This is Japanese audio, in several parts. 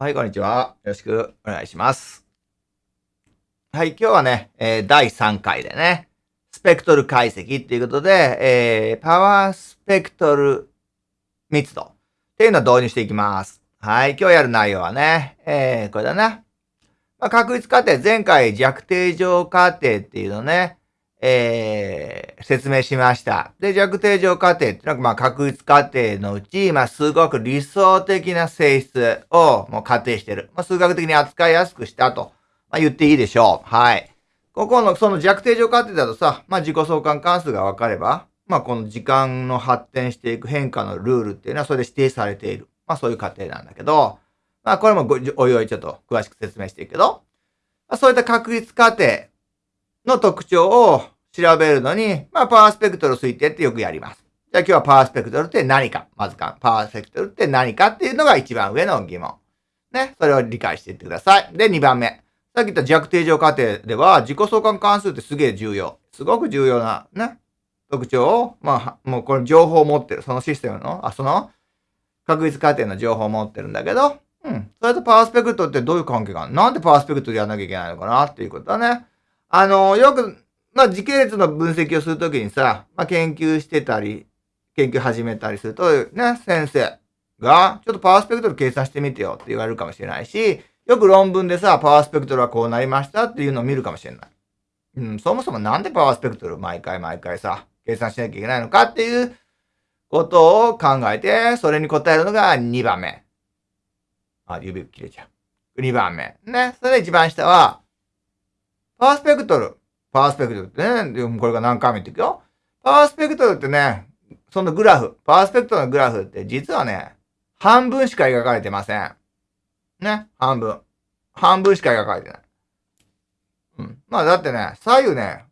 はい、こんにちは。よろしくお願いします。はい、今日はね、えー第3回でね、スペクトル解析っていうことで、えーパワースペクトル密度っていうのを導入していきます。はい、今日やる内容はね、えーこれだな。まあ、確率過程、前回弱定乗過程っていうのね、えー説明しました。で、弱定乗過程っていうのは、まあ、確率過程のうち、まあ、すごく理想的な性質をもう仮定してる。まあ、数学的に扱いやすくしたと、まあ、言っていいでしょう。はい。ここの、その弱定乗過程だとさ、まあ、自己相関関数が分かれば、まあ、この時間の発展していく変化のルールっていうのはそれで指定されている。まあ、そういう過程なんだけど、まあ、これもごおいおいちょっと詳しく説明していくけど、まあ、そういった確率過程の特徴を調べるのに、まあ、パワースペクトル推定ってよくやります。じゃあ今日はパワースペクトルって何かまずか、パワースペクトルって何かっていうのが一番上の疑問。ね。それを理解していってください。で、2番目。さっき言った弱定乗過程では、自己相関関数ってすげえ重要。すごく重要な、ね。特徴を、まあ、もうこれ情報を持ってる。そのシステムの、あ、その確率過程の情報を持ってるんだけど、うん。それとパワースペクトルってどういう関係があるなんでパワースペクトルやらなきゃいけないのかな？っていうことだね。あの、よく、まあ、時系列の分析をするときにさ、まあ、研究してたり、研究始めたりすると、ね、先生が、ちょっとパワースペクトル計算してみてよって言われるかもしれないし、よく論文でさ、パワースペクトルはこうなりましたっていうのを見るかもしれない。うん、そもそもなんでパワースペクトル毎回毎回さ、計算しなきゃいけないのかっていうことを考えて、それに答えるのが2番目。あ、指切れちゃう。2番目。ね。それで一番下は、パースペクトル。パースペクトルってね、これが何回も言っていくよ。パースペクトルってね、そのグラフ、パースペクトルのグラフって実はね、半分しか描かれてません。ね、半分。半分しか描かれてない。うん。まあだってね、左右ね、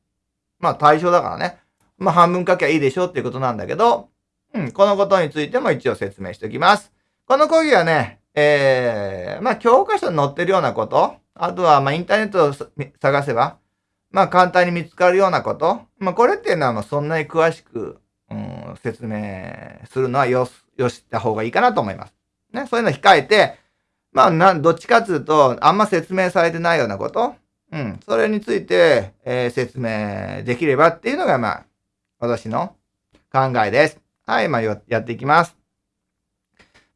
まあ対象だからね。まあ半分書きゃいいでしょっていうことなんだけど、うん、このことについても一応説明しておきます。この講義はね、えー、まあ教科書に載ってるようなこと、あとはまインターネットを探せば、まあ簡単に見つかるようなこと、まあこれっていうのはもうそんなに詳しく、うん、説明するのはよ、よした方がいいかなと思います。ね、そういうの控えて、まあな、どっちかっていうと、あんま説明されてないようなこと、うん、それについて、えー説明できればっていうのがまあ、私の考えです。はい、まあやっていきます。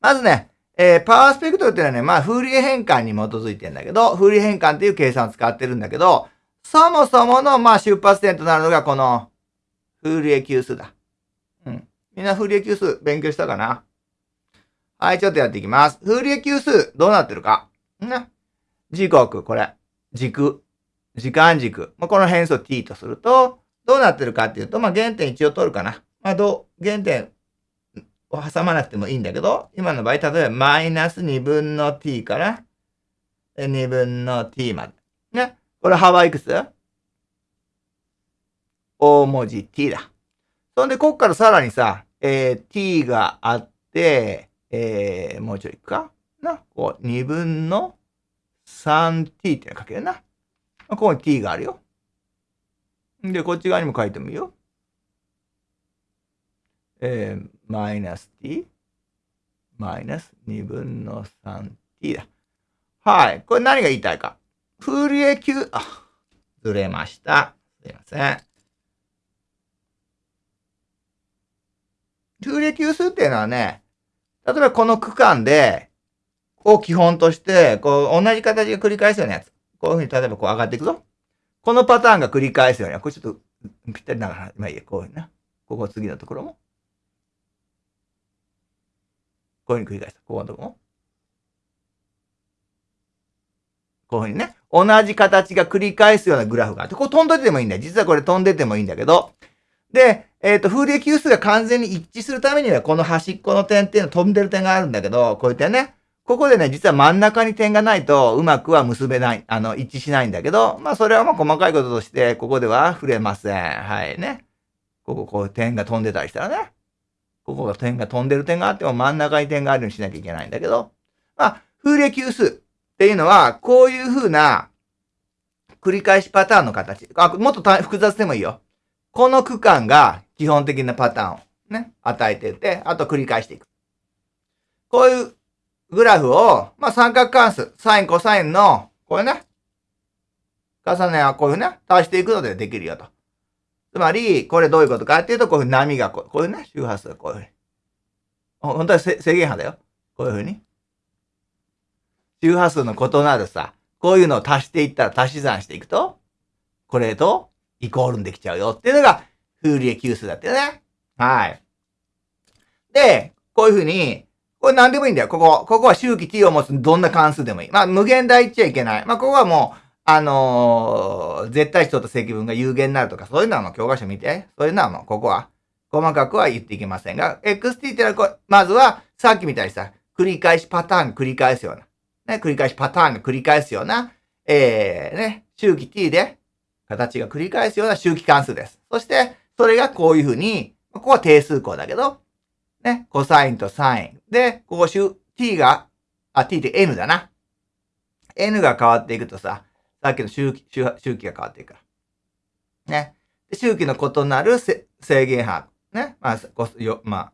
まずね、えーパワースペクトルっていうのはね、まあ、フーリエ変換に基づいてんだけど、フーリエ変換っていう計算を使ってるんだけど、そもそもの、まあ、出発点となるのがこの、フーリエ級数だ。うん。みんなフーリエ級数勉強したかな？はい、ちょっとやっていきます。フーリエ級数、どうなってるか？ね。時刻、これ。軸。時間軸。まあ、この変数を t とすると、どうなってるかっていうと、まあ、原点一応取るかな。まあ、どう、原点を挟まなくてもいいんだけど、今の場合、例えばマイナス2分の t から2分の t まで。ね。これ幅いくつ大文字 t だ。そんで、こっからさらにさ、えー t があって、えーもうちょいいくか？な？こう、2分の 3t っていうの書けるな。ここに t があるよ。で、こっち側にも書いてもいいよ。えーマイナス t マイナス2分の 3t だ。はい。これ何が言いたいか。フーリエ級、あ、ずれました。すいません。フーリエ級数っていうのはね、例えばこの区間で、を基本として、こう、同じ形が繰り返すようなやつ。こういうふうに、例えばこう上がっていくぞ。このパターンが繰り返すような、これちょっとぴったりながら、まあいいや、こういうふうにな。ここ次のところも。こういうふうに繰り返す。ここのとこも。こういうふうにね。同じ形が繰り返すようなグラフがあって、これ飛んでてもいいんだよ。実はこれ飛んでてもいいんだけど。で、えっ、と、フーリエ級数が完全に一致するためには、この端っこの点っていうの飛んでる点があるんだけど、こういう点ね。ここでね、実は真ん中に点がないと、うまくは結べない、あの、一致しないんだけど、まあ、それはまあ、細かいこととして、ここでは触れません。はいね。ここ、こう、点が飛んでたりしたらね。ここが点が飛んでる点があっても真ん中に点があるようにしなきゃいけないんだけど、まあ、フーリエ級数っていうのは、こういう風な繰り返しパターンの形。あ、もっと複雑でもいいよ。この区間が基本的なパターンをね、与えてて、あと繰り返していく。こういうグラフを、まあ、三角関数、サイン、コサインの、これね、重ねはこういうね、足していくのでできるよと。つまり、これどういうことかっていうと、こういう波がこう、こういうね、周波数がこういうふうに。本当は制限波だよ。こういうふうに。周波数の異なるさ、こういうのを足していったら足し算していくと、これとイコールにできちゃうよっていうのが、フーリエ級数だったよね。はい。で、こういうふうに、これ何でもいいんだよ。ここ。ここは周期 t を持つどんな関数でもいい。まあ、無限大っちゃいけない。まあ、ここはもう、あのー、絶対値と積分が有限になるとか、そういうのはもう教科書見て。そういうのはもう、ここは、細かくは言っていけませんが、xt ってのはこまずは、さっきみたいにさ、繰り返しパターン繰り返すような、ね、繰り返しパターンが繰り返すような、えー、ね、周期 t で、形が繰り返すような周期関数です。そして、それがこういうふうに、ここは定数項だけど、ね、コサインとサイン。で、ここ周、t が、あ、t って n だな。n が変わっていくとさ、さっきの周期、周期が変わっていくから。ね。周期の異なる制限波。ね。まあ、こよまあ、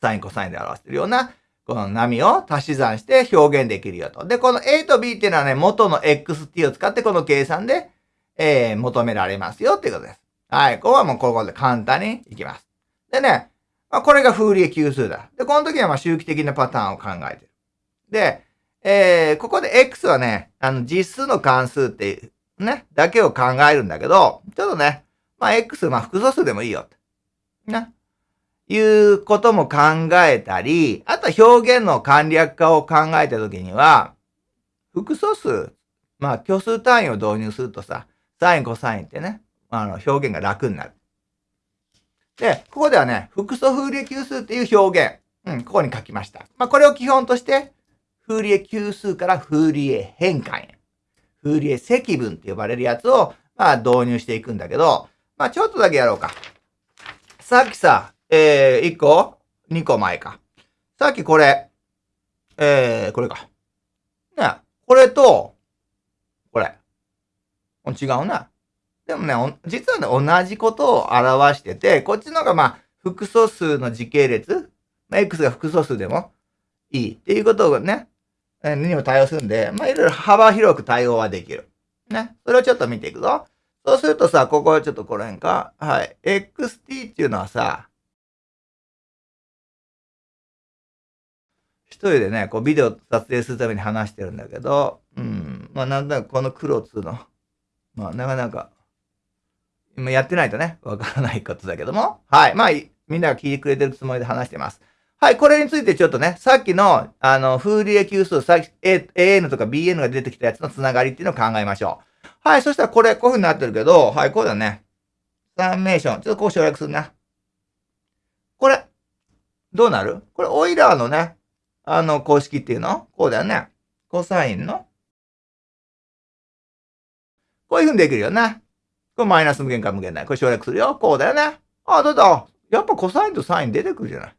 サイン、コサインで表してるような、この波を足し算して表現できるよと。で、この A と B っていうのはね、元の XT を使ってこの計算で、えー、求められますよっていうことです。はい。ここはもうここで簡単にいきます。でね、まあ、これがフーリエ級数だ。で、この時はまあ周期的なパターンを考えてる。で、えー、ここで X はね、あの、実数の関数っていう、ね、だけを考えるんだけど、ちょっとね、まあ、X、まあ、複素数でもいいよ。な。いうことも考えたり、あとは表現の簡略化を考えたときには、複素数、まあ、虚数単位を導入するとさ、サイン、コサインってね、あの、表現が楽になる。で、ここではね、複素風流級数っていう表現、うん、ここに書きました。まあ、これを基本として、フーリエ級数からフーリエ変換へ。フーリエ積分って呼ばれるやつを、まあ導入していくんだけど、まあちょっとだけやろうか。さっきさ、えー、1個 ?2 個前か。さっきこれ、えー、これか。ね、これと、これ。違うな。でもね、実はね、同じことを表してて、こっちの方がまあ、複素数の時系列、まあ、X が複素数でもいいっていうことをね、にも対応するんで、まあ、いろいろ幅広く対応はできる。ね。それをちょっと見ていくぞ。そうするとさ、ここはちょっとこの辺か。はい。XT っていうのはさ、一人でね、こうビデオ撮影するために話してるんだけど、うん。まあなんだかこの黒っつうの。まあなかなか、今やってないとね、わからないことだけども。はい。まあ、みんなが聞いてくれてるつもりで話してます。はい、これについてちょっとね、さっきの、あの、フーリエ級数、さっき AN とか BN が出てきたやつのつながりっていうのを考えましょう。はい、そしたらこれ、こういう風になってるけど、はい、こうだね。サンメーション。ちょっとこう省略するな。これ、どうなる？これ、オイラーのね、あの、公式っていうの？こうだよね。コサインの？こういう風にできるよね。これマイナス無限か無限ない。これ省略するよ。こうだよね。あ、どうだ？やっぱコサインとサイン出てくるじゃない。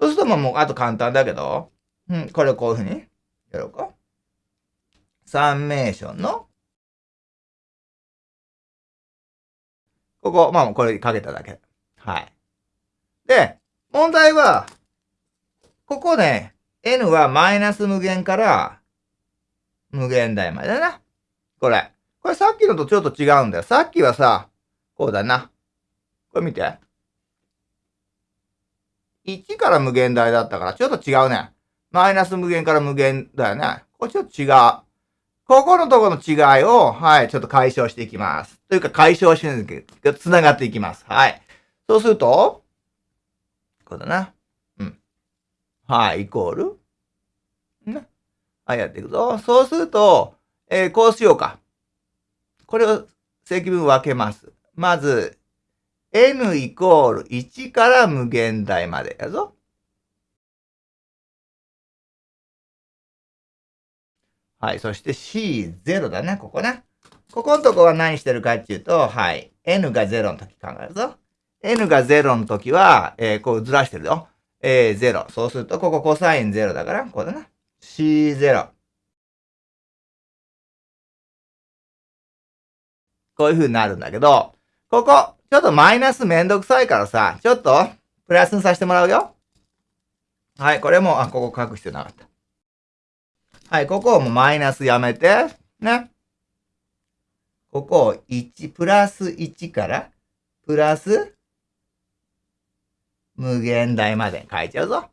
そうするともう、あと簡単だけど、うん、これをこういうふうにやろうか。サンメーションの、ここ、まあこれかけただけ。はい。で、問題は、ここね、n はマイナス無限から無限大までだな。これ。これさっきのとちょっと違うんだよ。さっきはさ、こうだな。これ見て。1から無限大だったから、ちょっと違うね。マイナス無限から無限だよね。これちょっと違う。ここのところの違いを、はい、ちょっと解消していきます。というか解消してるけど、繋がっていきます。はい。そうすると、こうだな。うん。はい、イコール。ね。はい、やっていくぞ。そうすると、えー、こうしようか。これを積分分けます。まず、n イコール1から無限大までやぞ。はい。そして C0 だね、ここね。ここのとこは何してるかっていうと、はい。n が0の時考えるぞ。n が0の時は、えー、こうずらしてるよ。えー、0。そうすると、ここコサイン0だから、こうだな。C0。こういう風になるんだけど、ここ、ちょっとマイナスめんどくさいからさ、ちょっと、プラスにさせてもらうよ。はい、これも、あ、ここ書く必要なかった。はい、ここをもうマイナスやめて、ね。ここを1、プラス1から、プラス、無限大まで書いちゃうぞ。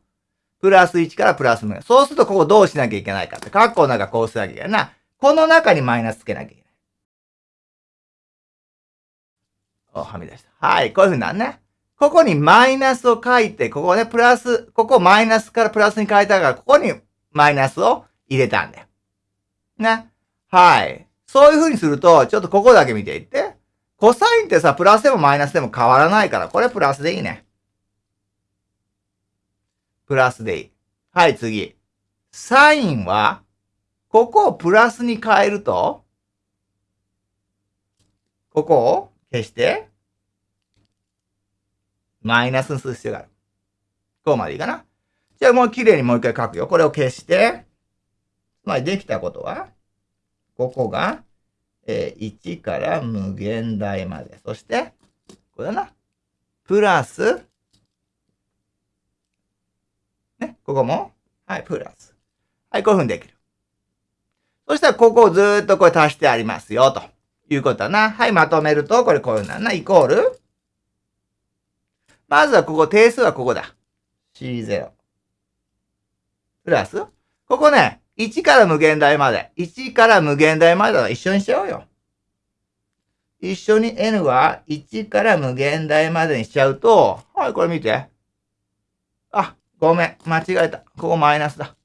プラス1からプラス無限。そうするとここどうしなきゃいけないかって。カッコの中こうしなきゃいけないな。この中にマイナスつけなきゃいけない。はみ出した。はい、こういう風になるね。ここにマイナスを書いて、ここね、プラス、ここマイナスからプラスに変えたから、ここにマイナスを入れたんだよ。ね。はい。そういう風にすると、ちょっとここだけ見ていって。コサインってさ、プラスでもマイナスでも変わらないから、これプラスでいいね。プラスでいい。はい、次。サインは、ここをプラスに変えると、ここを消して、マイナスにする必要がある。こうまでいいかな。じゃあもう綺麗にもう一回書くよ。これを消して、つまりできたことは、ここが、えー、1から無限大まで。そして、これだな。プラス、ね、ここも、はい、プラス。はい、こういうふうにできる。そしたら、ここをずっとこれ足してありますよ、ということだな。はい、まとめると、これこういうふうなな、イコール。まずはここ、定数はここだ。C0。プラス。ここね、1から無限大まで。1から無限大までは一緒にしちゃおうよ。一緒に n は1から無限大までにしちゃうと、はい、これ見て。あ、ごめん。間違えた。ここマイナスだ。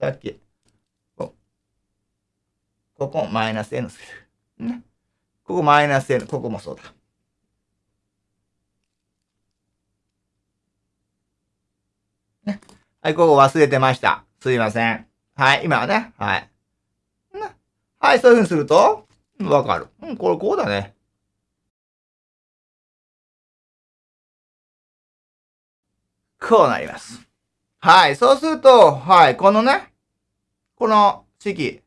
さっき。ここマイナス n する。ね。ここマイナス n。ここもそうだ。ね。はい、ここ忘れてました。すいません。はい、今はね。はい。ねはい、そういう風にすると、わかる。うん、これこうだね。こうなります。はい、そうすると、はい、このね、この式、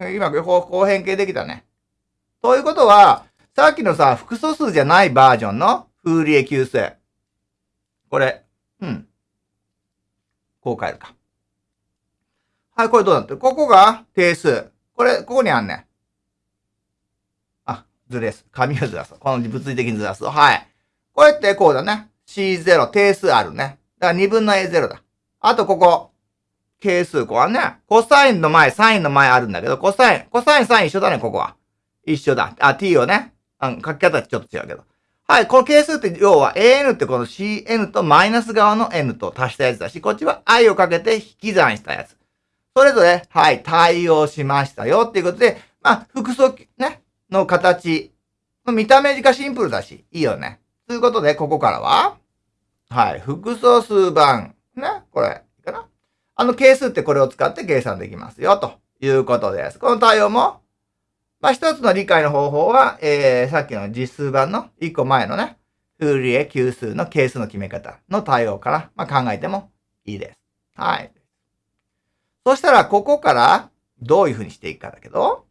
今、こう、こう変形できたね。ということは、さっきのさ、複素数じゃないバージョンのフーリエ級数。これ、うん。こう変えるか。はい、これどうなってる？ここが定数。これ、ここにあんね。あ、ずれす。紙をずらす。この物理的にずらす。はい。これってこうだね。C0、定数あるね。だから2分の A0 だ。あとここ。係数、ここはね。コサインの前、サインの前あるんだけど、コサイン、コサイン、サイン一緒だね、ここは。一緒だ。あ、t をね。うん、書き方ちょっと違うけど。はい、この係数って要は an ってこの cn とマイナス側の n と足したやつだし、こっちは i をかけて引き算したやつ。それぞれ、はい、対応しましたよっていうことで、まあ、複素、ね、の形。見た目がシンプルだし、いいよね。ということで、ここからは、はい、複素数番。ね、これ、あの係数ってこれを使って計算できますよ、ということです。この対応も、まあ、一つの理解の方法は、えー、さっきの実数版の一個前のね、フーリエ級数の係数の決め方の対応から、まあ、考えてもいいです。はい。そしたら、ここからどういうふうにしていくかだけど、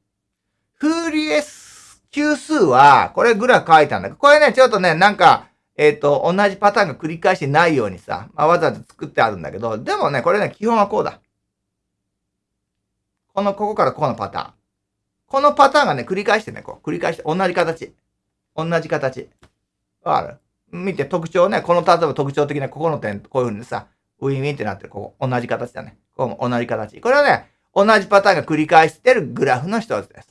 フーリエ級数は、これグラフ書いたんだけど、これね、ちょっとね、なんか、えっ、ー、と、同じパターンが繰り返してないようにさ、まあ、わざわざ作ってあるんだけど、でもね、これね、基本はこうだ。この、ここからこのパターン。このパターンがね、繰り返してね、こう、繰り返して、同じ形。同じ形。わかる？見て、特徴ね、この、例えば特徴的なここの点、こういう風にさ、ウィンウィンってなってる、ここ、同じ形だね。ここも同じ形。これはね、同じパターンが繰り返してるグラフの一つです。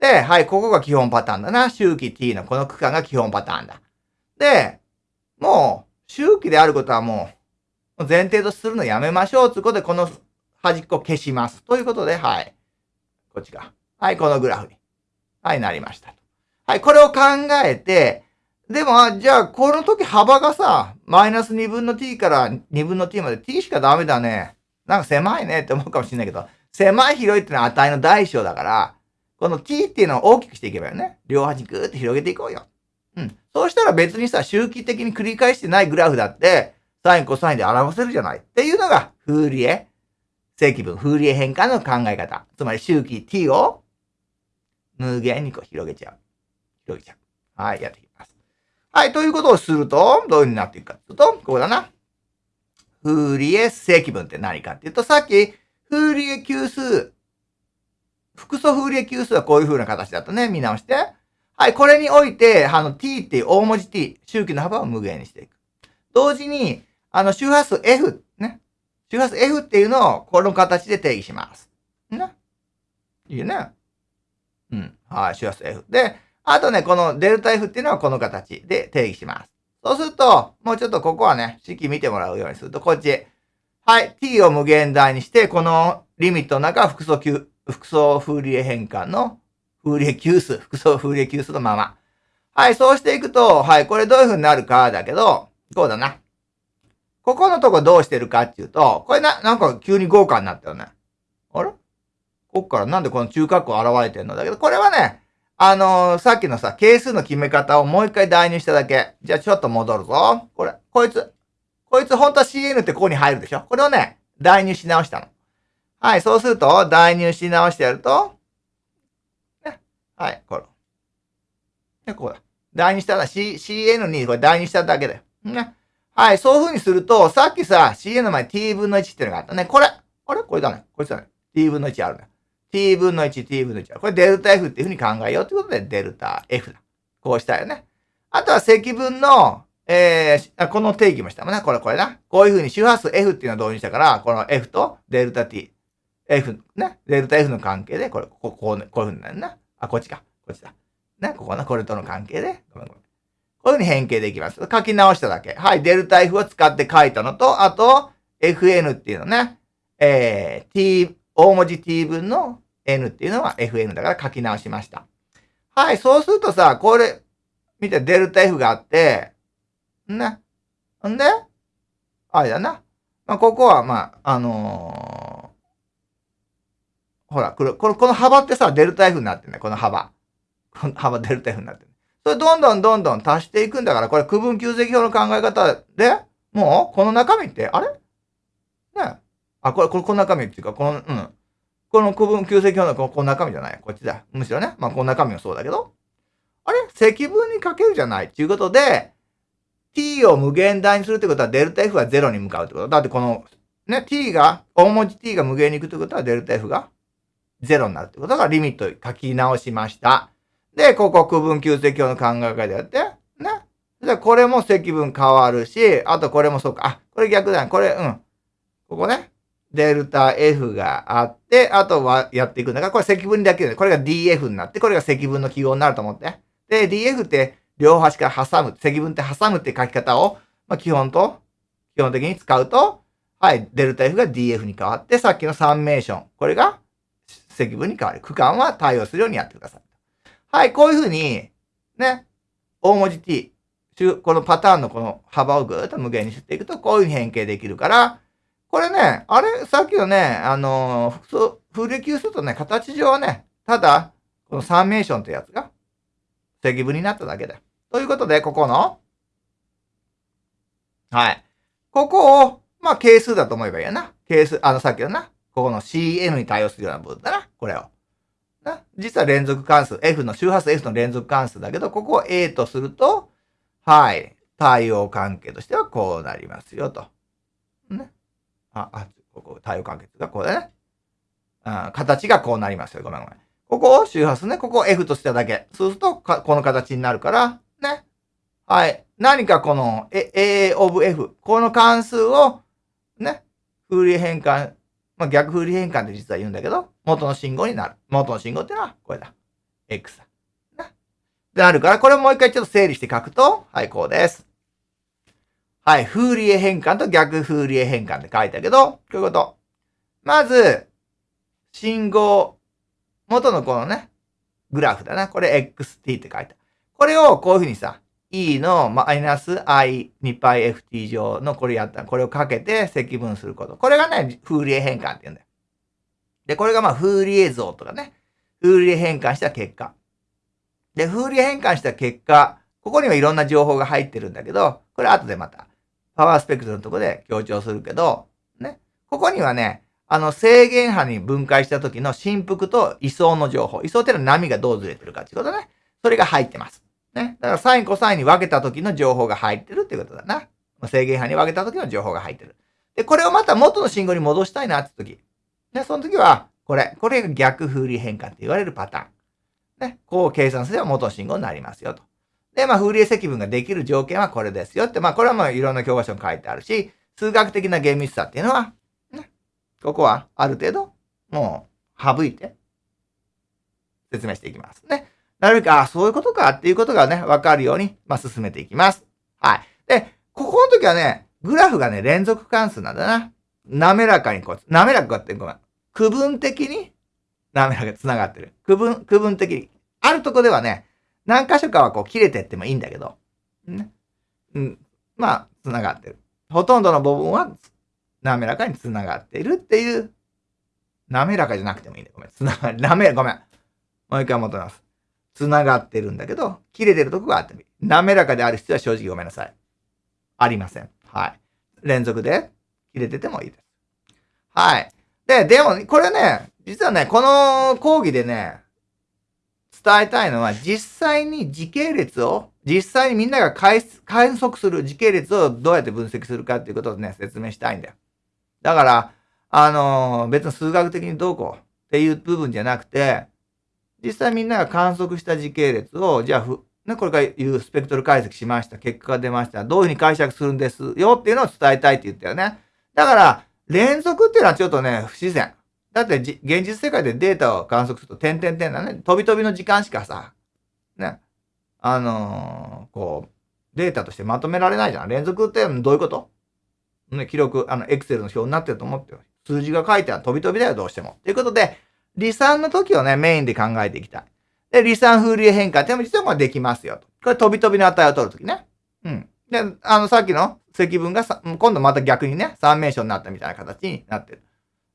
で、はい、ここが基本パターンだな。周期 t のこの区間が基本パターンだ。で、もう、周期であることはもう、前提とするのやめましょう。ということで、この端っこ消します。ということで、はい。こっちが。はい、このグラフに。はい、なりました。はい、これを考えて、でも、じゃあ、この時幅がさ、マイナス2分の t から2分の t まで t しかダメだね。なんか狭いねって思うかもしれないけど、狭い広いっていうのは値の大小だから、この t っていうのを大きくしていけばよね。両端ぐーって広げていこうよ。うん。そうしたら別にさ、周期的に繰り返してないグラフだって、サイン、コサインで表せるじゃない。っていうのが、フーリエ、正規分、フーリエ変換の考え方。つまり周期 t を無限にこう広げちゃう。広げちゃう。はい、やっていきます。はい、ということをすると、どういう風になっていくかというと、こうだな。フーリエ積分って何かっていうと、さっき、フーリエ級数、複素フーリエ級数はこういう風な形だとね、見直して。はい、これにおいて、あの t っていう大文字 t、周期の幅を無限にしていく。同時に、あの周波数 f、ね。周波数 f っていうのをこの形で定義します。ね。いいね。うん。はい、周波数 f。で、あとね、このデルタ F っていうのはこの形で定義します。そうすると、もうちょっとここはね、式見てもらうようにすると、こっち。はい、t を無限大にして、このリミットの中は複素級、複素フーリエ変換のフーリエ級数、複素フーリエ級数のまま。はい、そうしていくと、はい、これどういう風になるかだけど、こうだな。ここのとこどうしてるかっていうと、これな、なんか急に豪華になったよね。あれ？こっからなんでこの中括弧現れてんの？だけど、これはね、あのー、さっきのさ、係数の決め方をもう一回代入しただけ。じゃあちょっと戻るぞ。これ、こいつ。こいつ本当は CN ってここに入るでしょ？これをね、代入し直したの。はい、そうすると、代入し直してやると、はい、これ。ね、こうだ。代入したら C、CN にこれ代入しただけだよ。ね。はい、そういう風にすると、さっきさ、CN の前 t 分の1っていうのがあったね。これ。あれ？これだね。こいつだね。t 分の1あるね。t 分の1、t 分の1。これデルタ F っていうふうに考えようということで、デルタ F だ。こうしたよね。あとは積分の、えー、この定義もしたもんね。これ、これな。こういうふうに周波数 F っていうのを導入したから、この F とデルタ T、F、ね。デルタ F の関係で、これ、こう、こう、こういうふうになるな。あ、こっちか。こっちだ。ね。ここな、これとの関係で。ごめんごめん。こういうふうに変形できます。書き直しただけ。はい。デルタ F を使って書いたのと、あと、FN っていうのね。えー、t、大文字 t 分の n っていうのは fn だから書き直しました。はい、そうするとさ、これ、見て、デルタ f があって、ね。んで、あれだな。まあ、ここは、まあ、あのー、ほら、これ、この、この幅ってさ、デルタ F になってんね。この幅。この幅、デルタ F になってる。それ、どんどんどんどん足していくんだから、これ、区分求積表の考え方で、もう、この中身って、あれ？ねあ、これ、これ、この中身っていうか、この、うん。この区分、旧積表のこの中身じゃない。こっちだ。むしろね。まあ、この中身もそうだけど。あれ？積分にかけるじゃない。ということで、t を無限大にするってことは、デルタ f は0に向かうってこと。だってこの、ね、t が、大文字 t が無限に行くってことは、デルタ f が0になるってことがリミット書き直しました。で、ここ区分旧積表の考え方でやって、ね。で、これも積分変わるし、あとこれもそうか。あ、これ逆だね。これ、うん。ここね。デルタ F があって、あとはやっていくんだから、これ積分だけで、これが DF になって、これが積分の記号になると思って。で、DF って両端から挟む、積分って挟むって書き方を、まあ、基本と、基本的に使うと、はい、デルタ F が DF に変わって、さっきのサンメーション、これが積分に変わる。区間は対応するようにやってください。はい、こういうふうに、ね、大文字 t、このパターンのこの幅をぐーっと無限にしていくと、こういうふうに変形できるから、これね、あれ、さっきのね、あのー、複数、風力級するとね、形上はね、ただ、このサーメーションってやつが、積分になっただけだ。ということで、ここの、はい。ここを、まあ、係数だと思えばいいやな。係数、あの、さっきのな、ここの CN に対応するような部分だな。これを。な。実は連続関数、F の周波数 F の連続関数だけど、ここを A とすると、はい。対応関係としてはこうなりますよと。ね。あ、あ、ここ、対応関係がこうだね。あ形がこうなりますよ。ごめんごめん。ここを周波数ね。ここを F としただけ。そうすると、この形になるから、ね。はい。何かこの A of F。この関数を、ね。フーリエ変換。まあ、逆フーリエ変換って実は言うんだけど、元の信号になる。元の信号っていうのは、これだ。X だ。ね。で、なるから、これをもう一回ちょっと整理して書くと、はい、こうです。はい、フーリエ変換と逆フーリエ変換って書いたけど、こういうこと。まず、信号、元のこのね、グラフだな。これ xt って書いた。これをこういうふうにさ、e のマイナス i2πft 乗のこれやった。これをかけて積分すること。これがね、フーリエ変換って言うんだよ。で、これがまあ、フーリエ像とかね、フーリエ変換した結果。で、フーリエ変換した結果、ここにはいろんな情報が入ってるんだけど、これ後でまたパワースペクトルのとこで強調するけど、ね。ここにはね、あの制限波に分解した時の振幅と位相の情報。位相っていうのは波がどうずれてるかっていうことね。それが入ってます。ね。だからサインコサインに分けた時の情報が入ってるっていうことだな。制限波に分けた時の情報が入ってる。で、これをまた元の信号に戻したいなって時。で、その時は、これ、これが逆風流変換って言われるパターン。ね、こう計算すれば元の信号になりますよと。で、まあ、風流積分ができる条件はこれですよって、まあ、これはまあ、いろんな教科書に書いてあるし、数学的な厳密さっていうのは、ね、ここはある程度、もう、省いて、説明していきますね。なるべく、あ、そういうことかっていうことがね、わかるように、まあ、進めていきます。はい。で、ここの時はね、グラフがね、連続関数なんだな。滑らかにこう、滑らかってごめん。区分的に滑らかに繋がってる。区分、区分的に。あるとこではね、何箇所かはこう切れてってもいいんだけど、ね。うん。まあ、繋がってる。ほとんどの部分は滑らかに繋がっているっていう、滑らかじゃなくてもいいんだ。ごめん。繋がり、滑ら、ごめん。もう一回戻ります。繋がってるんだけど、切れてるとこがあっても。滑らかである必要は正直ごめんなさい。ありません。はい。連続で切れててもいいです。はい。で、でも、これね、実はね、この講義でね、伝えたいのは、実際に時系列を、実際にみんなが観測する時系列をどうやって分析するかっていうことをね、説明したいんだよ。だから、あのー、別に数学的にどうこうっていう部分じゃなくて、実際みんなが観測した時系列を、じゃあ、ね、これから言うスペクトル解析しました。結果が出ました。どういうふうに解釈するんですよっていうのを伝えたいって言ったよね。だから、連続っていうのはちょっとね、不自然。だって現実世界でデータを観測すると、点々点だね。飛び飛びの時間しかさ、ね。あのー、こう、データとしてまとめられないじゃん。連続ってどういうこと？ね、記録、あの、エクセルの表になってると思ってよ。数字が書いてある飛び飛びだよ、どうしても。ということで、離散の時をね、メインで考えていきたい。で、離散風流変化っても実はできますよ。これ飛び飛びの値を取るときね。うん。で、あの、さっきの積分が、今度また逆にね、三名称になったみたいな形になってる。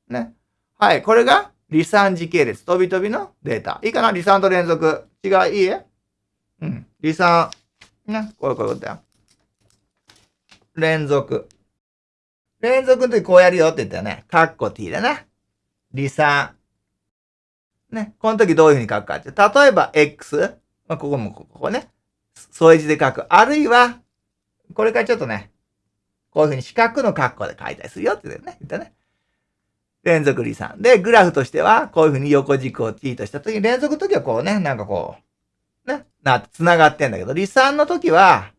ね。はい。これが、離散時系列、飛び飛びのデータ。いいかな？離散と連続。違い、いい？え？うん。離散。ね。こういうことだよ。連続。連続の時こうやるよって言ったよね。カッコ t だな。離散。ね。この時どういうふうに書くかって。例えば x。まあ、ここもここね。添え字で書く。あるいは、これからちょっとね、こういうふうに四角の括弧で書いたりするよって言ったね。言ったね。連続離散。で、グラフとしては、こういうふうに横軸を t としたときに、連続の時はこうね、なんかこう、ね、な、繋がってんだけど、離散の時は、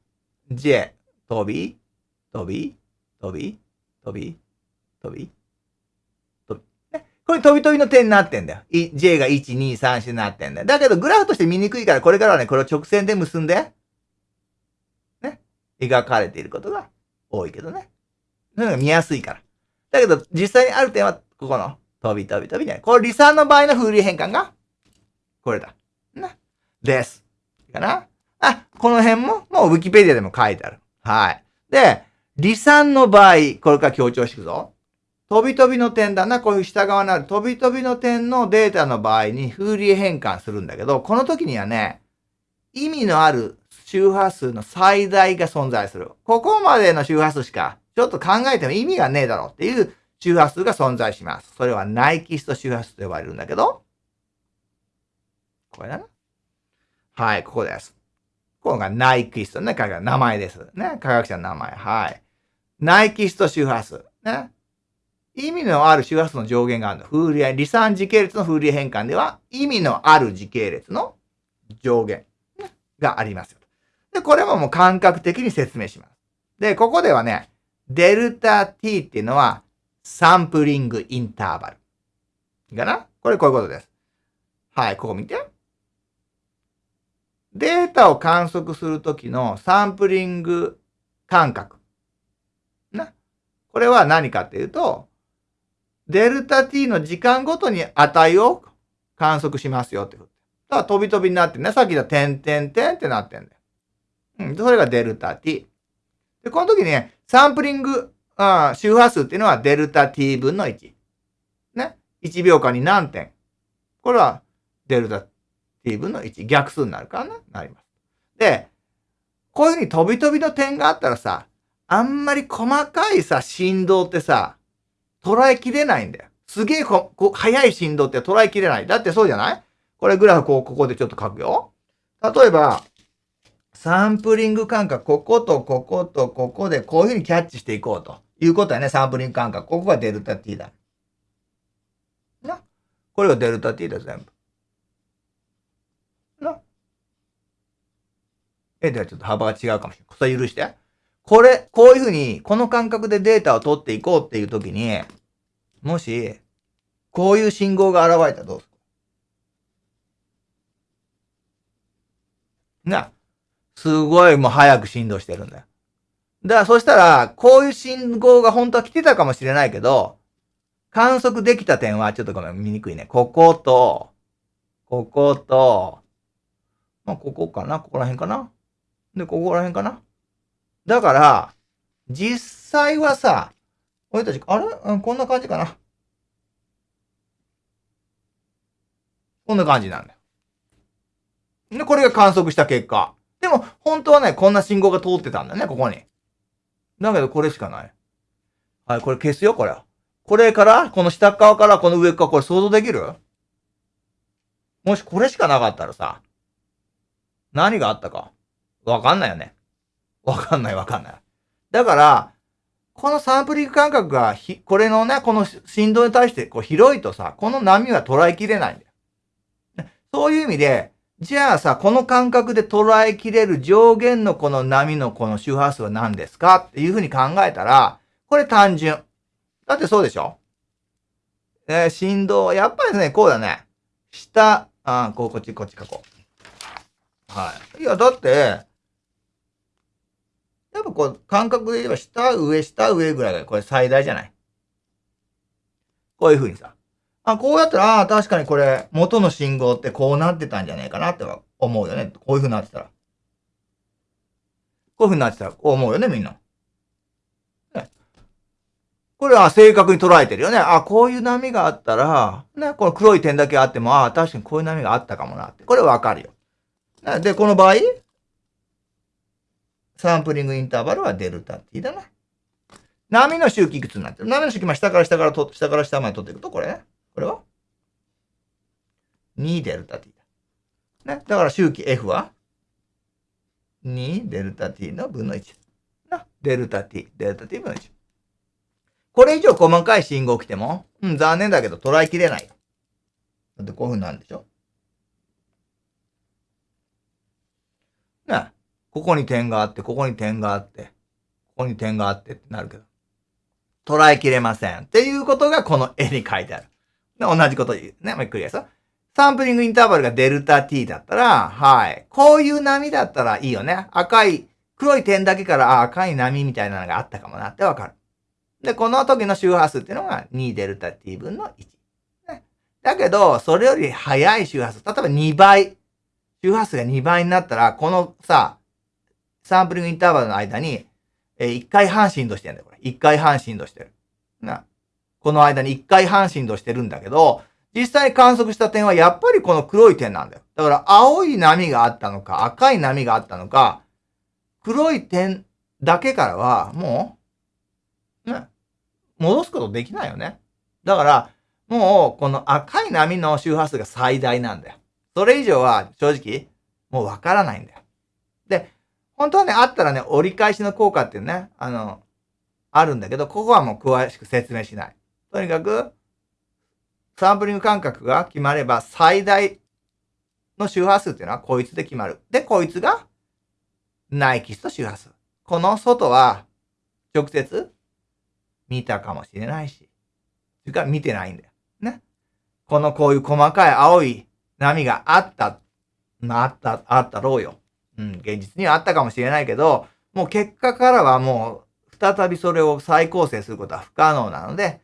j、飛び、飛び、飛び、飛び、飛び、飛び。これ飛び飛びの点になってんだよ。j が1、2、3、4になってんだよ。だけど、グラフとして見にくいから、これからはね、これを直線で結んで、ね、描かれていることが多いけどね。そういうのが見やすいから。だけど、実際にある点は、ここの、飛び飛び飛びね。これ、離散の場合の風流変換が、これだ。な。です。かな？あ、この辺も、もうウィキペディアでも書いてある。はい。で、離散の場合、これから強調していくぞ。飛び飛びの点だな。こういう下側にある飛び飛びの点のデータの場合に風流変換するんだけど、この時にはね、意味のある周波数の最大が存在する。ここまでの周波数しか、ちょっと考えても意味がねえだろうっていう周波数が存在します。それはナイキスト周波数と呼ばれるんだけど、これだな。はい、ここです。ここがナイキストね、彼が名前です。ね、科学者の名前。はい。ナイキスト周波数。ね。意味のある周波数の上限があるの。風流、離散時系列の風流変換では、意味のある時系列の上限、がありますよ。で、これももう感覚的に説明します。で、ここではね、デルタ t っていうのは、サンプリングインターバル。いいかな？これこういうことです。はい、ここ見て。データを観測するときのサンプリング間隔。な？これは何かっていうと、デルタ t の時間ごとに値を観測しますよってこと。だから飛び飛びになってね、さっきの点点点ってなってんだよ。うん。それがデルタ t。で、この時ね、サンプリングあ周波数っていうのはデルタ t 分の1。ね。1秒間に何点。これはデルタ t 分の1。逆数になるからね。なります。で、こういうふうに飛び飛びの点があったらさ、あんまり細かいさ、振動ってさ、捉えきれないんだよ。すげえこ、こ、速い振動って捉えきれない。だってそうじゃない？これグラフこう、ここでちょっと書くよ。例えば、サンプリング感覚、こことこことここでこういうふうにキャッチしていこうと。いうことやね、サンプリング間隔。ここがデルタ t だ。な？これがデルタ t だ、全部。な？え、ではちょっと幅が違うかもしれない。それ許して。これ、こういうふうに、この感覚でデータを取っていこうっていうときに、もし、こういう信号が現れたらどうする？な。すごいもう早く振動してるんだよ。だからそしたら、こういう信号が本当は来てたかもしれないけど、観測できた点はちょっとごめん、見にくいね。ここと、ここと、まあ、ここかな？ここら辺かな？で、ここら辺かな？だから、実際はさ、俺たち、あれ、うん、こんな感じかな。こんな感じなんだよ。で、これが観測した結果。でも、本当はね、こんな信号が通ってたんだね、ここに。だけど、これしかない。はい、これ消すよ、これ。これから、この下側からこの上側、これ想像できる？もしこれしかなかったらさ、何があったか、わかんないよね。わかんないわかんない。だから、このサンプリング感覚がひ、これのね、この振動に対してこう広いとさ、この波は捉えきれないんだよ。そういう意味で、じゃあさ、この感覚で捉えきれる上限のこの波のこの周波数は何ですか？っていうふうに考えたら、これ単純。だってそうでしょ？えー、振動、やっぱりね、こうだね。下、あこう、こっち、こっち書こう。はい。いや、だって、やっぱこう、感覚で言えば下、上、下、上ぐらいがこれ最大じゃない？こういう風にさ。あ、こうやったら、ああ、確かにこれ、元の信号ってこうなってたんじゃないかなって思うよね。こういう風になってたら。こういう風になってたら、こう思うよね、みんな。ね。これは正確に捉えてるよね。あ、こういう波があったら、ね、この黒い点だけあっても、ああ、確かにこういう波があったかもなって。これわかるよ。で、この場合、サンプリングインターバルはデルタ t だな。波の周期いくつになってる？波の周期、まあ、下から下からと、下から下まで取っていくと、これね。これは ?2 デルタ t だ。ね？だから周期 F は？2デルタ t の分の1。な？デルタ t、デルタ t 分の1。これ以上細かい信号来ても、うん、残念だけど捉えきれない。だってこういう風になるんでしょな。ここに点があって、ここに点があって、ここに点があってってなるけど、捉えきれません。っていうことがこの絵に書いてある。で同じこと言う。ね、もう繰り返すサンプリングインターバルがデルタ t だったら、はい。こういう波だったらいいよね。赤い、黒い点だけからあ赤い波みたいなのがあったかもなってわかる。で、この時の周波数っていうのが2デルタ t 分の1。ね、だけど、それより速い周波数、例えば2倍、周波数が2倍になったら、このさ、サンプリングインターバルの間に、えー、1回半振動してるんだよ、これ。1回半振動してる。な。この間に1回半振動してるんだけど、実際観測した点はやっぱりこの黒い点なんだよ。だから青い波があったのか、赤い波があったのか、黒い点だけからはもう、ね、戻すことできないよね。だから、もうこの赤い波の周波数が最大なんだよ。それ以上は正直もうわからないんだよ。本当はね、あったらね、折り返しの効果っていうね、あの、あるんだけど、ここはもう詳しく説明しない。とにかく、サンプリング間隔が決まれば、最大の周波数っていうのはこいつで決まる。で、こいつが、ナイキスト周波数。この外は、直接、見たかもしれないし、それから見てないんだよ。ね。このこういう細かい青い波があった、まあ、あった、あったろうよ。うん、現実にはあったかもしれないけど、もう結果からはもう、再びそれを再構成することは不可能なので、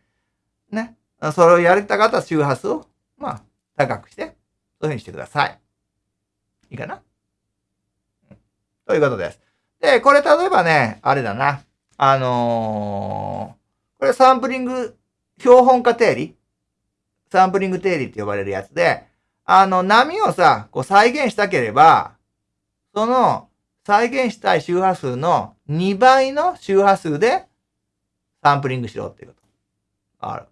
ね。それをやりたかった周波数を、まあ、高くして、そういうふうにしてください。いいかな、うん、ということです。で、これ例えばね、あれだな。あのー、これサンプリング、標本化定理？サンプリング定理って呼ばれるやつで、あの、波をさ、こう再現したければ、その再現したい周波数の2倍の周波数でサンプリングしろっていうこと。ある。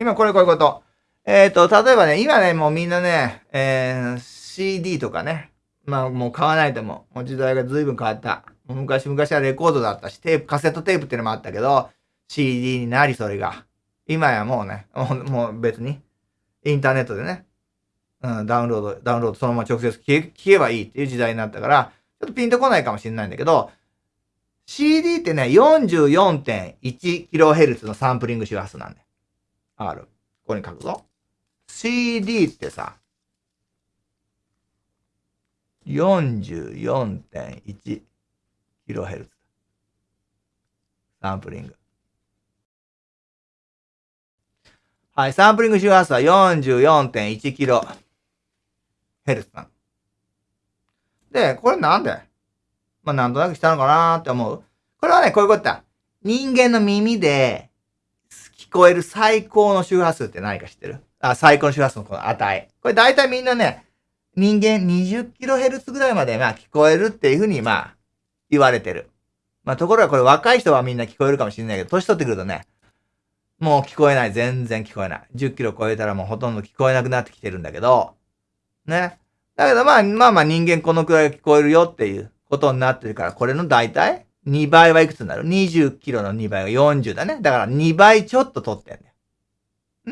今これこういうこと。えっ、ー、と、例えばね、今ね、もうみんなね、えー、CD とかね、まあもう買わないとも、もう時代が随分変わった。昔々はレコードだったし、テープ、カセットテープっていうのもあったけど、CD になり、それが。今やもうね、もう別に、インターネットでね、うん、ダウンロード、ダウンロードそのまま直接聞け聞けばいいっていう時代になったから、ちょっとピンとこないかもしれないんだけど、CD ってね、44.1kHz のサンプリング周波数なんだよ。R。ここに書くぞ。CD ってさ、44.1kHz。サンプリング。はい、サンプリング周波数は 44.1kHz ヘルスなの。で、これなんで？まあ、なんとなくしたのかなーって思う。これはね、こういうことだ。人間の耳で聞こえる最高の周波数って何か知ってる？あ、最高の周波数のこの値。これ大体みんなね、人間 20kHz ぐらいまでまあ聞こえるっていうふうにまあ言われてる。まあところがこれ若い人はみんな聞こえるかもしれないけど、年取ってくるとね、もう聞こえない。全然聞こえない。10キロ超えたらもうほとんど聞こえなくなってきてるんだけど、ね。だけどまあまあまあ人間このくらい聞こえるよっていうことになってるから、これの大体2倍はいくつになる ?20 キロの2倍が40だね。だから2倍ちょっと取ってんだ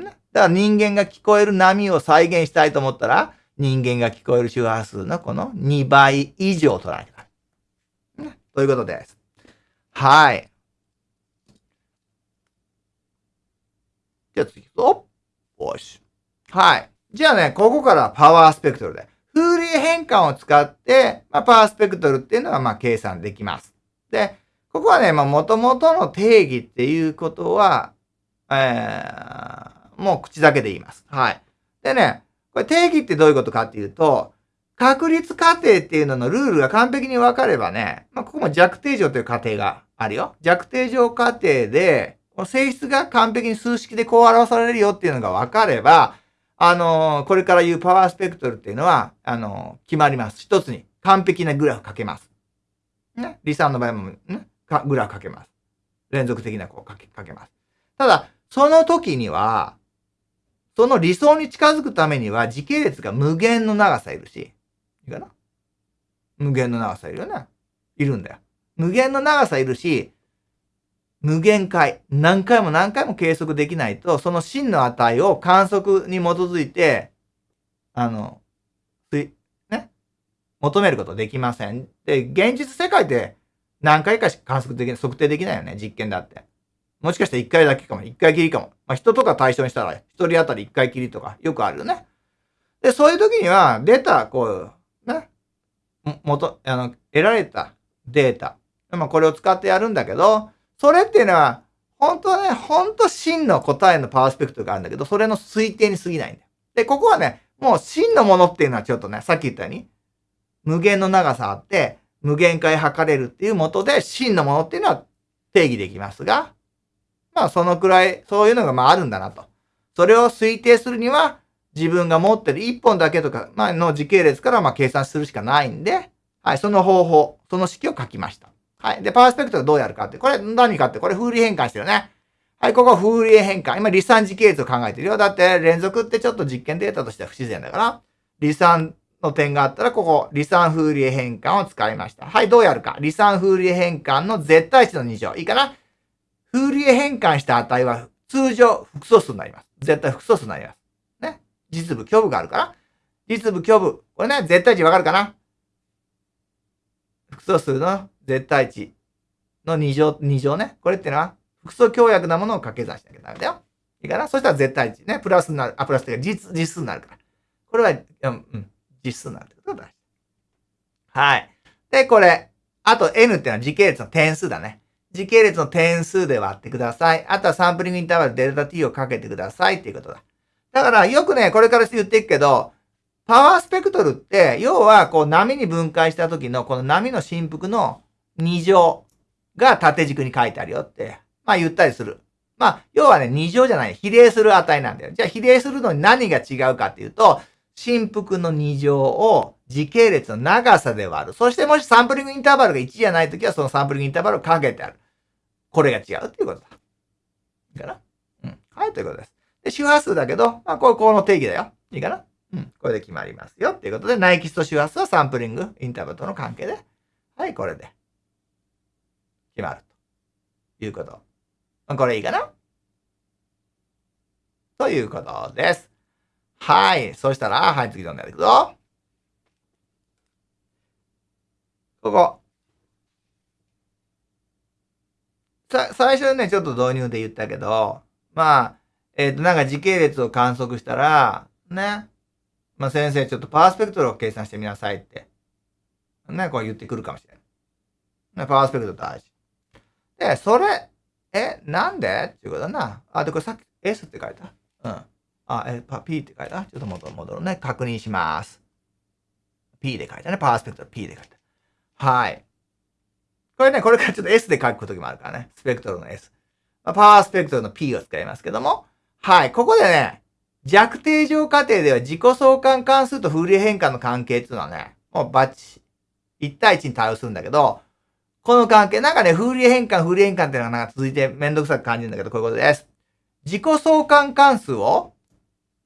よ。ね。だから人間が聞こえる波を再現したいと思ったら、人間が聞こえる周波数のこの2倍以上取らないとか。ね。ということです。はい。じゃあ次行くぞ。よし。はい。じゃあね、ここからパワースペクトルで。フーリエ変換を使って、まあ、パワースペクトルっていうのは、まあ、計算できます。で、ここはね、まあ、元々の定義っていうことは、えー、もう口だけで言います。はい。でね、これ定義ってどういうことかっていうと、確率過程っていうののルールが完璧に分かればね、まあ、ここも弱定乗という過程があるよ。弱定乗過程で、性質が完璧に数式でこう表されるよっていうのが分かれば、あの、これから言うパワースペクトルっていうのは、あの、決まります。一つに完璧なグラフかけます。ね。離散の場合もね、グラフかけます。連続的なこうかけ、かけます。ただ、その時には、その理想に近づくためには時系列が無限の長さいるし、いいかな？無限の長さいるよね。いるんだよ。無限の長さいるし、無限回、何回も何回も計測できないと、その真の値を観測に基づいて、あの、ね、求めることできません。で、現実世界で何回かしか観測できない、測定できないよね、実験だって。もしかしたら1回だけかも、1回きりかも。まあ、人とか対象にしたら、1人当たり1回きりとか、よくあるよね。で、そういう時には、出た、こう、ね、元、あの、得られたデータ。まあ、これを使ってやるんだけど、それっていうのは、本当はね、本当真の答えのパワースペクトがあるんだけど、それの推定に過ぎないんだよ。で、ここはね、もう真のものっていうのはちょっとね、さっき言ったように、無限の長さあって、無限回測れるっていうもとで、真のものっていうのは定義できますが、まあそのくらい、そういうのがまああるんだなと。それを推定するには、自分が持ってる1本だけとか、まあの時系列からまあ計算するしかないんで、はい、その方法、その式を書きました。はい。で、パースペクトルどうやるかって。これ何かって、これ風利変換してるね。はい、ここ風利変換。今、離散時系列を考えてるよ。だって、連続ってちょっと実験データとしては不自然だから、離散の点があったら、ここ、離散風利変換を使いました。はい、どうやるか。離散風利変換の絶対値の2乗。いいかな風利変換した値は、通常、複素数になります。絶対複素数になります。ね。実部、虚部があるから。実部、虚部。これね、絶対値わかるかな複素数の絶対値の2乗、2乗ね。これってのは、複素強約なものを掛け算しなきゃダメだよ。いいかな？そしたら絶対値ね。プラスになる。あ、プラスっていうか実、実数になるから。これは、うん、うん、実数になるってことだ。はい。で、これ。あと n ってのは時系列の点数だね。時系列の点数で割ってください。あとはサンプリングインターバルデルタ t をかけてくださいっていうことだ。だからよくね、これから言っていくけど、パワースペクトルって、要はこう波に分解した時のこの波の振幅の2乗が縦軸に書いてあるよって、まあ言ったりする。まあ、要はね、2乗じゃない、比例する値なんだよ。じゃあ比例するのに何が違うかっていうと、振幅の2乗を時系列の長さで割る。そしてもしサンプリングインターバルが1じゃないときは、そのサンプリングインターバルをかけてある。これが違うっていうことだ。いいかな？うん。はい、ということです。で、周波数だけど、まあ、これ、この定義だよ。いいかな？うん。これで決まりますよ。っていうことで、ナイキスト周波数はサンプリングインターバルとの関係で。はい、これで。決まるということこれいいかな？ということです。はい。そしたら、はい、次のんでいくぞ。ここ。さ、最初ね、ちょっと導入で言ったけど、まあ、えっ、ー、と、なんか時系列を観測したら、ね。まあ、先生、ちょっとパースペクトルを計算してみなさいって。ね、こう言ってくるかもしれない。ね、パースペクトル大事。で、それ、え、なんで？っていうことだな。あ、で、これさっき S って書いた？うん。あ、え、P って書いた？ちょっと戻る、戻るね。確認します。P で書いたね。パワースペクトル P で書いた。はい。これね、これからちょっと S で書く時もあるからね。スペクトルの S。ま、パワースペクトルの P を使いますけども。はい。ここでね、弱定常過程では自己相関関数とフーリエ変換の関係っていうのはね、もうバッチ、1対1に対応するんだけど、この関係、なんかね、フーリエ変換、フーリエ変換っていうのがなんか続いてめんどくさく感じるんだけど、こういうことです。自己相関関数を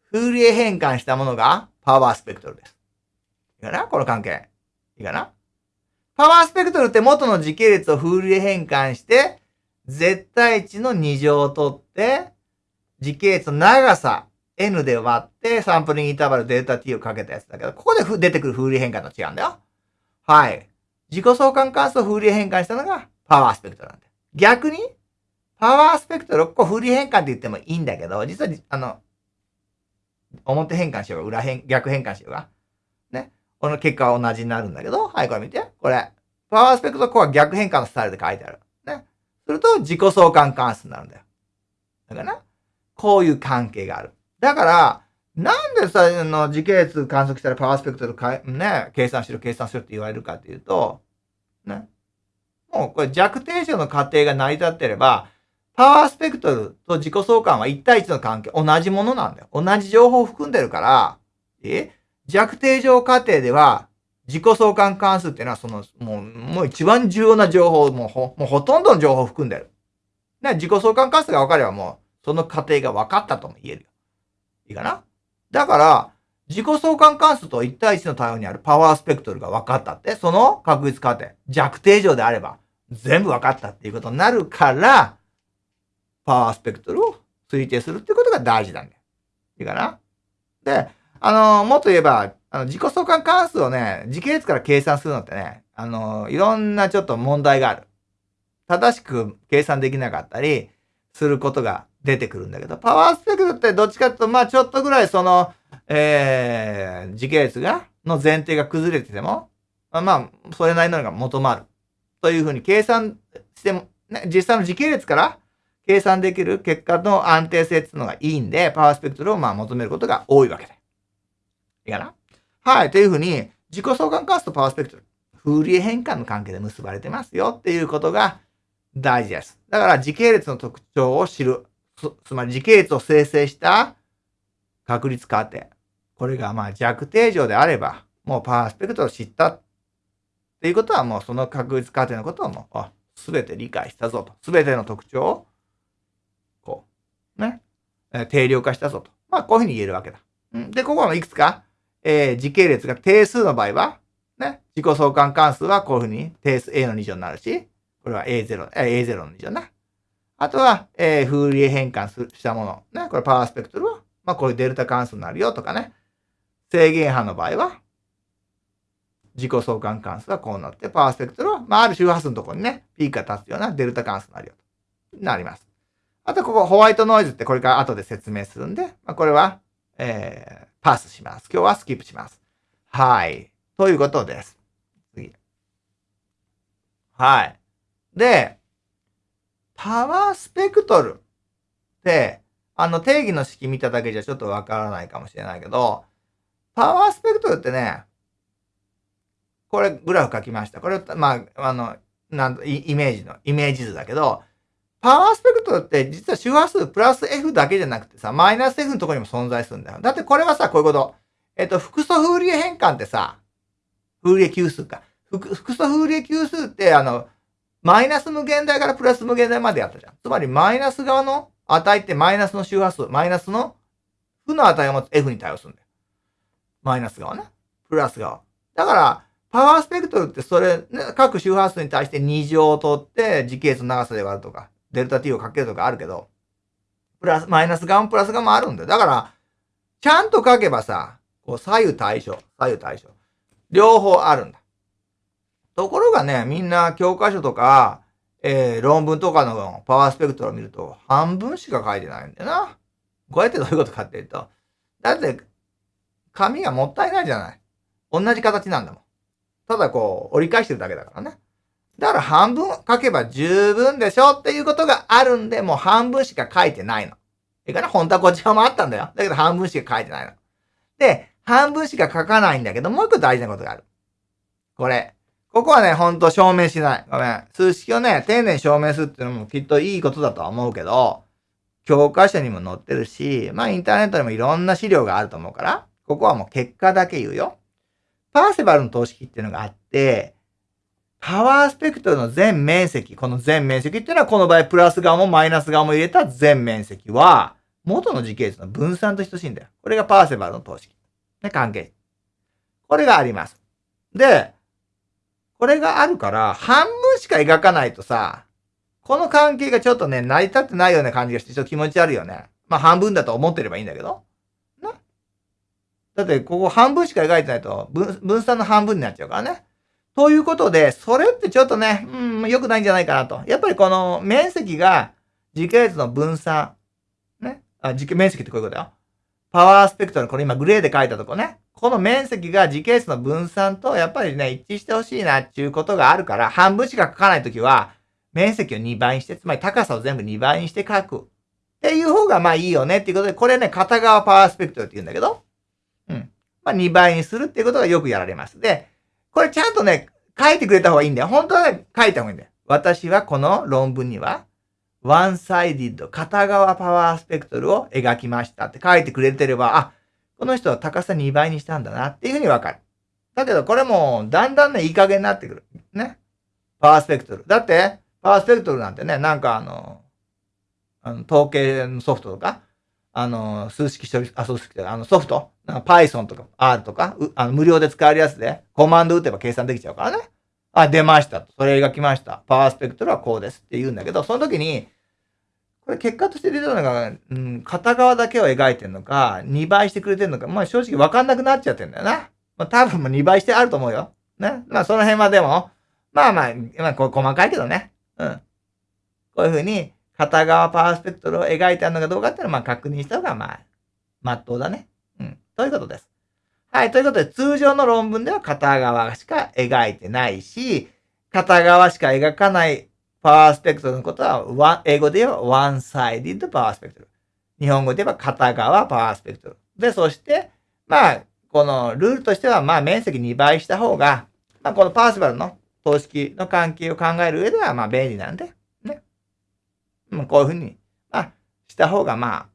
フーリエ変換したものがパワースペクトルです。いいかなこの関係。いいかなパワースペクトルって元の時系列をフーリエ変換して、絶対値の2乗を取って、時系列の長さ n で割ってサンプリングインターバルデルタ t をかけたやつだけど、ここで出てくるフーリエ変換と違うんだよ。はい。自己相関関数をフーリエ変換したのがパワースペクトルなんだよ。逆に、パワースペクトルをこフーリエ変換って言ってもいいんだけど、実は、あの、表変換しようが、裏変、逆変換しようが。ね。この結果は同じになるんだけど、はい、これ見て。これ。パワースペクトルここは逆変換のスタイルで書いてある。ね。すると、自己相関関数になるんだよ。だから。こういう関係がある。だから、なんでさ、あの、時系列観測したらパワースペクトルかね、計算しろ、計算しろって言われるかっていうと、ね。もうこれ弱定常の過程が成り立ってれば、パワースペクトルと自己相関は1対1の関係、同じものなんだよ。同じ情報を含んでるから、え？弱定常過程では、自己相関関数っていうのは、その、もう、もう一番重要な情報、もうほ、もうほとんどの情報を含んでる。ね、自己相関関数が分かればもう、その過程が分かったとも言えるよ。いいかな？だから、自己相関関数と1対1の対応にあるパワースペクトルが分かったって、その確率過程、弱定常であれば、全部分かったっていうことになるから、パワースペクトルを推定するっていうことが大事なんだよ。いいかな？で、あの、もっと言えば、あの、自己相関関数をね、時系列から計算するのってね、あの、いろんなちょっと問題がある。正しく計算できなかったりすることが出てくるんだけど、パワースペクトルってどっちかっていうと、まあちょっとぐらいその、えー、時系列が、の前提が崩れてても、まあ、それなりのが求まる。というふうに計算しても、ね、実際の時系列から計算できる結果の安定性っていうのがいいんで、パワースペクトルをまあ求めることが多いわけで。いいかな？はい。というふうに、自己相関関数とパワースペクトル、フーリエ変換の関係で結ばれてますよっていうことが大事です。だから時系列の特徴を知る。つまり時系列を生成した確率過程。これがまあ弱定常であれば、もうパースペクトルを知ったっていうことはもうその確率過程のことをもう、すべて理解したぞと。すべての特徴をこうね、定量化したぞと。まあ、こういうふうに言えるわけだ。で、ここのいくつか、えー、時系列が定数の場合は、ね、自己相関関数はこういうふうに定数 A の2乗になるし、これは A0、A0 の2乗な。あとは、えー、フーリエ変換したもの。ね、これパワースペクトルは、まあ、こういうデルタ関数になるよとかね。制限波の場合は、自己相関関数はこうなって、パワースペクトルは、まあ、ある周波数のところにね、ピークが立つようなデルタ関数になるよと。なります。あとここホワイトノイズってこれから後で説明するんで、まあ、これは、えー、パスします。今日はスキップします。はい。ということです。次。はい。で、パワースペクトルって、あの定義の式見ただけじゃちょっとわからないかもしれないけど、パワースペクトルってね、これグラフ書きました。これ、まあ、あの、なんと、イメージの、イメージ図だけど、パワースペクトルって実は周波数プラス F だけじゃなくてさ、マイナス F のところにも存在するんだよ。だってこれはさ、こういうこと。えっと、複素フーリエ変換ってさ、フーリエ級数か。複素フーリエ級数って、あの、マイナス無限大からプラス無限大までやったじゃん。つまりマイナス側の値ってマイナスの周波数、マイナスの負の値を持つ F に対応するんだよ。マイナス側ね。プラス側。だから、パワースペクトルってそれ、ね、各周波数に対して2乗を取って時系列の長さで割るとか。デルタ t をかけるとかあるけど、プラス、マイナス側もプラス側もあるんだよ。だから、ちゃんと書けばさ、こう左右対称、左右対称。両方あるんだ。ところがね、みんな教科書とか、えー、論文とかのパワースペクトルを見ると、半分しか書いてないんだよな。こうやってどういうことかっていうと、だって、紙がもったいないじゃない。同じ形なんだもん。ただこう、折り返してるだけだからね。だから半分書けば十分でしょっていうことがあるんで、もう半分しか書いてないの。いいかな？本当はこっち側もあったんだよ。だけど半分しか書いてないの。で、半分しか書かないんだけど、もう一個大事なことがある。これ。ここはね、ほんと証明しない。ごめん。数式をね、丁寧に証明するっていうのもきっといいことだとは思うけど、教科書にも載ってるし、まあインターネットにもいろんな資料があると思うから、ここはもう結果だけ言うよ。パーセバルの等式っていうのがあって、パワースペクトルの全面積、この全面積っていうのはこの場合プラス側もマイナス側も入れた全面積は、元の時系列の分散と等しいんだよ。これがパーセバルの等式。ね、関係。これがあります。で、これがあるから、半分しか描かないとさ、この関係がちょっとね、成り立ってないような感じがして、ちょっと気持ち悪いよね。まあ半分だと思ってればいいんだけど。な。だって、ここ半分しか描いてないと分、分散の半分になっちゃうからね。ということで、それってちょっとね、うん、良くないんじゃないかなと。やっぱりこの面積が時系列の分散。ね。あ、時系面積ってこういうことだよ。パワースペクトル、これ今グレーで書いたとこね。この面積が時系列の分散とやっぱりね、一致してほしいなっていうことがあるから、半分しか書かないときは、面積を2倍にして、つまり高さを全部2倍にして書く。っていう方がまあいいよねっていうことで、これね、片側パワースペクトルって言うんだけど、うん。まあ2倍にするっていうことがよくやられます。で、これちゃんとね、書いてくれた方がいいんだよ。本当はね、書いた方がいいんだよ。私はこの論文には、ワンサイディッド、片側パワースペクトルを描きましたって書いてくれてれば、あ、この人は高さ2倍にしたんだなっていうふうにわかる。だけどこれもだんだんね、いい加減になってくる。ね。パワースペクトル。だって、パワースペクトルなんてね、なんかあの、あの統計のソフトとか、あの、数式処理、あ、数式あのソフト、Python とか R とか、あの無料で使えるやつで、コマンド打てば計算できちゃうからね。あ、出ましたと。それ描きました。パワースペクトルはこうですって言うんだけど、その時に、これ結果として出たのが、うん、片側だけを描いてるのか、2倍してくれてるのか、まあ正直わかんなくなっちゃってんだよな。まあ多分も2倍してあると思うよ。ね。まあその辺はでも、まあまあ、まあこれ細かいけどね。うん。こういうふうに、片側パースペクトルを描いてあるのかどうかっていうのは、まあ確認した方が、まあ、まっとうだね。うん。ということです。はい。ということで、通常の論文では片側しか描いてないし、片側しか描かないパワースペクトルのことは、英語で言えば one-sided パワースペクトル。日本語で言えば片側パワースペクトル。で、そして、まあ、このルールとしては、まあ、面積2倍した方が、まあ、このパーシバルの等式の関係を考える上では、まあ、便利なんで、ね。もうこういうふうに、まあ、した方が、まあ、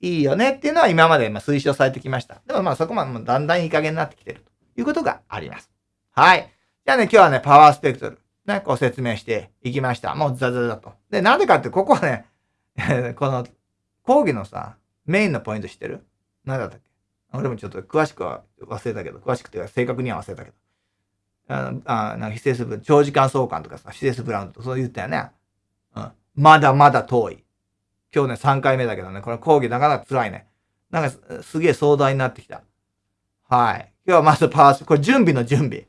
いいよねっていうのは今までま推奨されてきました。でもまあそこまでだんだんいい加減になってきてるということがあります。はい。じゃあね、今日はね、パワースペクトル、ね、こう説明していきました。もうザザザと。で、なんでかって、ここはね、この講義のさ、メインのポイント知ってる？何だったっけ？俺もちょっと詳しくは忘れたけど、詳しくて正確には忘れたけど。あのあなんか非正数長時間相関とかさ、非正数ブラウンとそう言ったよね。うん。まだまだ遠い。今日ね、3回目だけどね、この講義なかなか辛いね。なんかすげえ壮大になってきた。はい。今日はまずパース、これ準備の準備。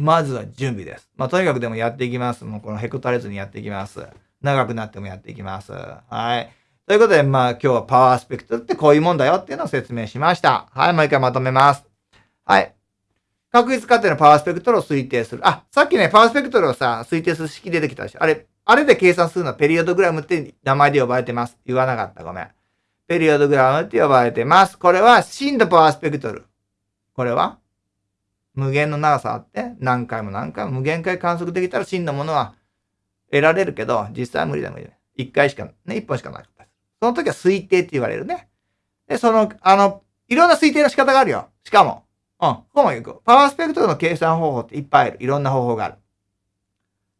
まずは準備です。まあ、とにかくでもやっていきます。もうこのへこたれずにやっていきます。長くなってもやっていきます。はい。ということで、まあ今日はパワースペクトルってこういうもんだよっていうのを説明しました。はい、もう一回まとめます。はい。確率過程のパワースペクトルを推定する。あ、さっきね、パワースペクトルをさ、推定する式出てきたでしょ。あれ、あれで計算するのはペリオドグラムって名前で呼ばれてます。言わなかった。ごめん。ペリオドグラムって呼ばれてます。これは真のパワースペクトル。これは無限の長さあって、何回も何回も無限回観測できたら真のものは得られるけど、実際は無理だ無理だ。一回しか、ね、一本しかない。その時は推定って言われるね。で、その、あの、いろんな推定の仕方があるよ。しかも。うん。ここも行く。パワースペクトルの計算方法っていっぱいある。いろんな方法がある。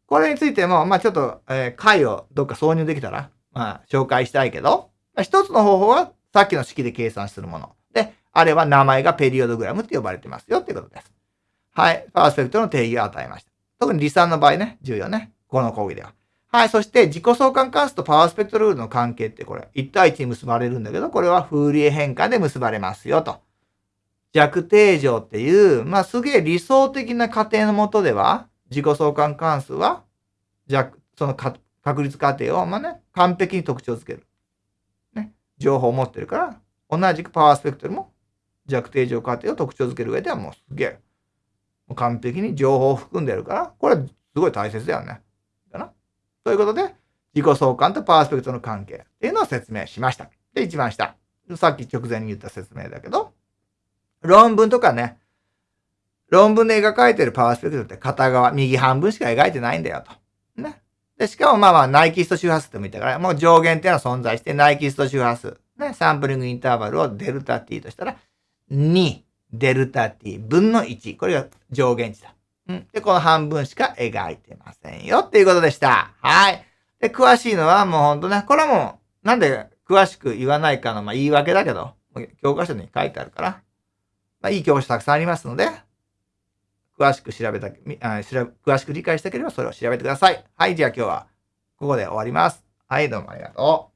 これについても、まあちょっと、えー、回をどっか挿入できたら、まあ紹介したいけど、まあ、一つの方法はさっきの式で計算するもの。で、あれは名前がペリオドグラムって呼ばれてますよっていうことです。はい。パワースペクトの定義を与えました。特に離散の場合ね、重要ね。この講義では。はい、そして自己相関関数とパワースペクトルールの関係ってこれ、1対1に結ばれるんだけど、これはフーリエ変換で結ばれますよと。弱定常っていう、まあ、すげえ理想的な過程のもとでは、自己相関関数は、弱、その確率過程を、まあね、完璧に特徴づける。ね。情報を持ってるから、同じくパワースペクトルも弱定常過程を特徴づける上ではもうすげえ、完璧に情報を含んでるから、これはすごい大切だよね。かな。ということで、自己相関とパワースペクトの関係っていうのを説明しました。で、一番下。さっき直前に言った説明だけど、論文とかね、論文で描かれてるパワースペクトって片側、右半分しか描いてないんだよと。ね。で、しかもまあまあ、ナイキスト周波数っても言ったから、もう上限っていうのは存在して、ナイキスト周波数。ね。サンプリングインターバルをデルタ t としたら、2デルタ t 分の1。これが上限値だ。うん。で、この半分しか描いてませんよっていうことでした。はい。で、詳しいのはもうほんとね、これはもう、なんで詳しく言わないかの、まあ言い訳だけど、教科書に書いてあるから、まあ、いい教科書たくさんありますので、詳しく調べた、あ詳しく理解したければそれを調べてください。はい、じゃあ今日はここで終わります。はい、どうもありがとう。